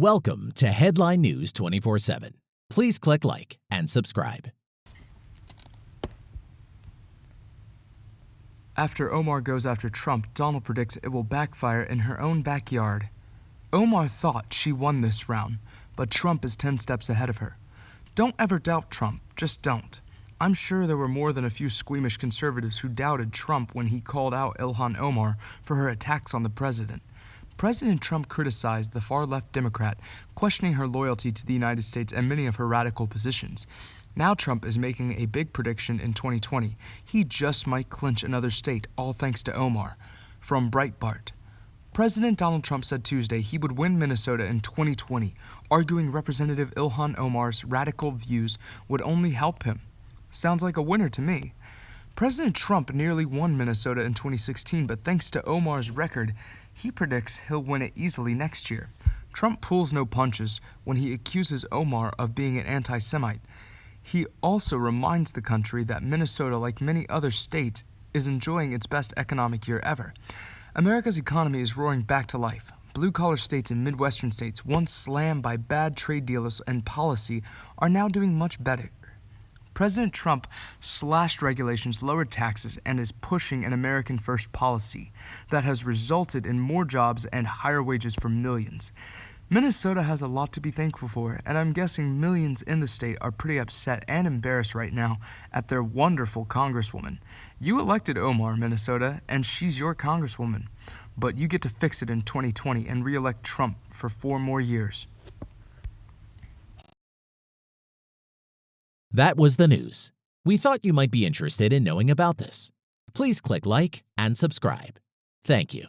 Welcome to Headline News 24 7. Please click like and subscribe. After Omar goes after Trump, Donald predicts it will backfire in her own backyard. Omar thought she won this round, but Trump is 10 steps ahead of her. Don't ever doubt Trump, just don't. I'm sure there were more than a few squeamish conservatives who doubted Trump when he called out Ilhan Omar for her attacks on the president. President Trump criticized the far left Democrat, questioning her loyalty to the United States and many of her radical positions. Now Trump is making a big prediction in 2020. He just might clinch another state, all thanks to Omar. From Breitbart. President Donald Trump said Tuesday he would win Minnesota in 2020, arguing Representative Ilhan Omar's radical views would only help him. Sounds like a winner to me. President Trump nearly won Minnesota in 2016, but thanks to Omar's record, he predicts he'll win it easily next year. Trump pulls no punches when he accuses Omar of being an anti Semite. He also reminds the country that Minnesota, like many other states, is enjoying its best economic year ever. America's economy is roaring back to life. Blue collar states and Midwestern states, once slammed by bad trade deals and policy, are now doing much better. President Trump slashed regulations, lowered taxes, and is pushing an American first policy that has resulted in more jobs and higher wages for millions. Minnesota has a lot to be thankful for, and I'm guessing millions in the state are pretty upset and embarrassed right now at their wonderful congresswoman. You elected Omar, Minnesota, and she's your congresswoman, but you get to fix it in 2020 and re elect Trump for four more years. That was the news. We thought you might be interested in knowing about this. Please click like and subscribe. Thank you.